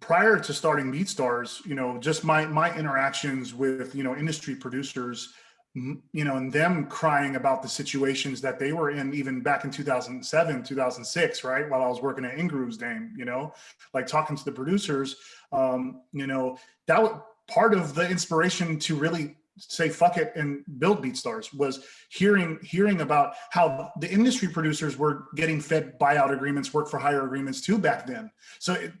prior to starting BeatStars, you know, just my my interactions with you know industry producers, you know, and them crying about the situations that they were in even back in 2007, 2006, right? While I was working at Ingrooves Dame, you know, like talking to the producers, um, you know, that part of the inspiration to really say fuck it and build BeatStars was hearing hearing about how the industry producers were getting fed buyout agreements, work for hire agreements too back then. So it,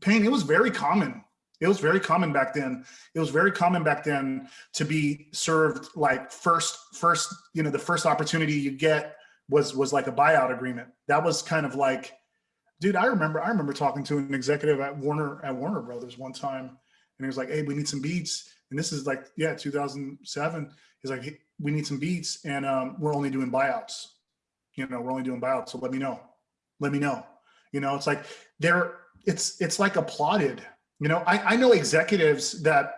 Payne, it was very common. It was very common back then. It was very common back then to be served like first first you know the first opportunity you get was was like a buyout agreement. That was kind of like, dude. I remember I remember talking to an executive at Warner at Warner Brothers one time, and he was like, "Hey, we need some beats." and this is like yeah 2007 he's like hey, we need some beats and um, we're only doing buyouts. You know we're only doing buyouts so let me know. Let me know. You know it's like they're it's it's like applauded. You know i, I know executives that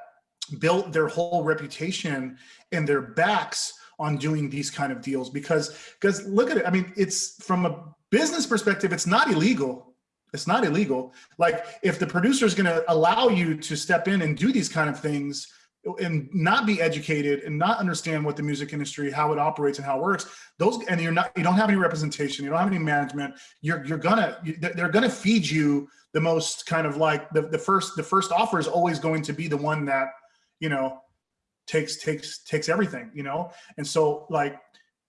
built their whole reputation and their backs on doing these kind of deals because because look at it i mean it's from a business perspective it's not illegal it's not illegal. Like if the producer is going to allow you to step in and do these kind of things and not be educated and not understand what the music industry how it operates and how it works those and you're not you don't have any representation you don't have any management you're you're gonna they're gonna feed you the most kind of like the, the first the first offer is always going to be the one that you know takes takes takes everything you know? And so like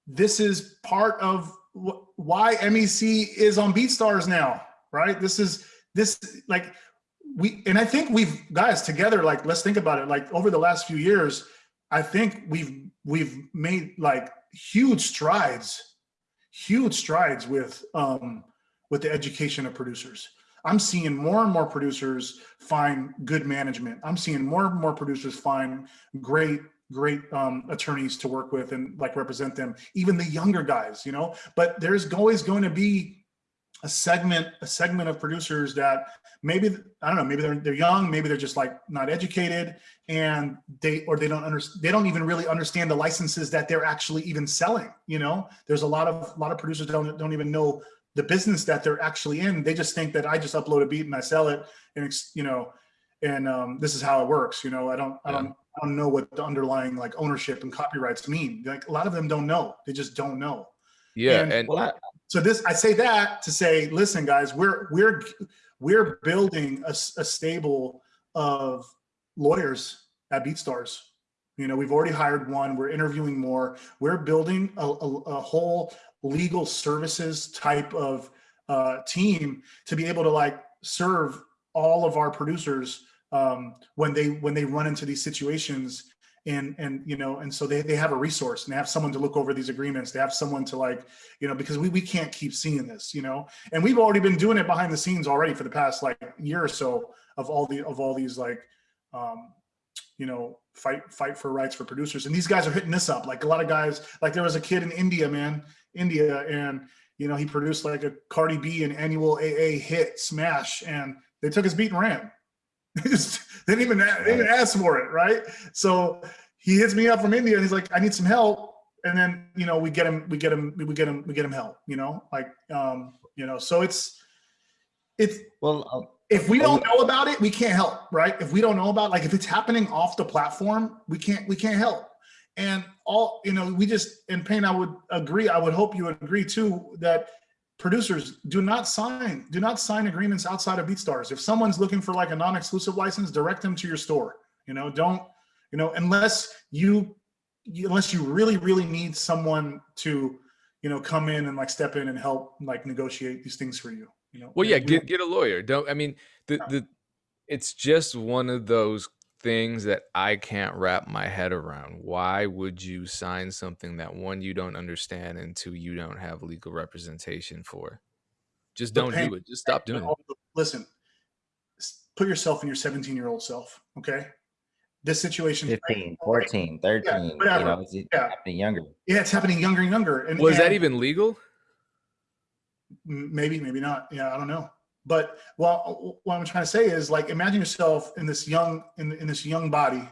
this is part of why mec is on beatstars now right? This is this like we and I think we've guys together like let's think about it. Like over the last few years I think we've we've made like huge strides huge strides with um with the education of producers. I'm seeing more and more producers find good management. I'm seeing more and more producers find great great um, attorneys to work with and like represent them even the younger guys you know? But there's always going to be a segment a segment of producers that maybe I don't know maybe they're they're young maybe they're just like not educated and they or they don't understand they don't even really understand the licenses that they're actually even selling you know? There's a lot of a lot of producers don't don't even know the business that they're actually in. They just think that I just upload a beat and I sell it and it's you know and um, this is how it works you know? I don't I don't I don't know what the underlying like ownership and copyrights mean. Like a lot of them don't know. They just don't know yeah and, and well, so this, I say that to say, listen, guys, we're we're we're building a, a stable of lawyers at BeatStars. You know, we've already hired one. We're interviewing more. We're building a, a, a whole legal services type of uh, team to be able to like serve all of our producers um, when they when they run into these situations and and you know and so they, they have a resource and they have someone to look over these agreements. They have someone to like you know because we, we can't keep seeing this you know? And we've already been doing it behind the scenes already for the past like year or so of all the of all these like um you know fight fight for rights for producers. And these guys are hitting this up. Like a lot of guys like there was a kid in india man india and you know he produced like a cardi b an Anuel AA hit smash and they took his beat and ran they just they didn't even, they didn't ask for it, right? So he hits me up from India and he's like, I need some help. And then, you know, we get him, we get him, we get him, we get him help, you know, like, um, you know, so it's, it's, well, I'll, if we don't know about it, we can't help, right? If we don't know about, like, if it's happening off the platform, we can't, we can't help. And all, you know, we just, in Payne, I would agree, I would hope you would agree too, that producers do not sign do not sign agreements outside of BeatStars. If someone's looking for like a non-exclusive license, direct them to your store. You know, don't you know unless you unless you really really need someone to you know come in and like step in and help like negotiate these things for you. You know. Well, yeah, get get a lawyer. Don't I mean the the it's just one of those things that I can't wrap my head around. Why would you sign something that one you don't understand and two you don't have legal representation for? Just don't do it. Just stop doing it. Listen, put yourself in your 17 year old self. Okay. This situation 15, 14, 13, yeah, you know, it's yeah. happening younger. Yeah, it's happening younger and younger. And was and that even legal? Maybe, maybe not. Yeah, I don't know. But well, what I'm trying to say is like, imagine yourself in this young, in, in this young body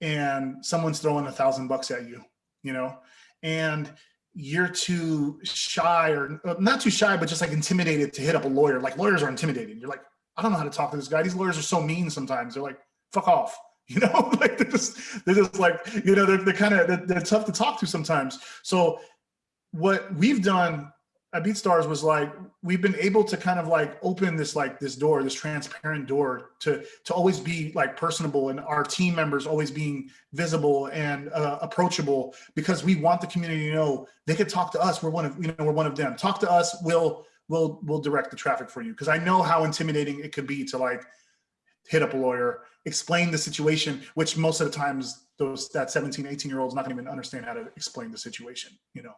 and someone's throwing a thousand bucks at you, you know, and you're too shy or not too shy, but just like intimidated to hit up a lawyer. Like lawyers are intimidating. You're like, I don't know how to talk to this guy. These lawyers are so mean sometimes. They're like, fuck off. You know, like they're just, they're just like, you know, they're, they're kind of, they're, they're tough to talk to sometimes. So what we've done at BeatStars was like, we've been able to kind of like open this, like this door, this transparent door to, to always be like personable and our team members always being visible and uh, approachable because we want the community to know they could talk to us. We're one of, you know, we're one of them. Talk to us. We'll, we'll, we'll direct the traffic for you. Cause I know how intimidating it could be to like hit up a lawyer, explain the situation, which most of the times those that 17, 18 year olds not gonna even understand how to explain the situation, you know?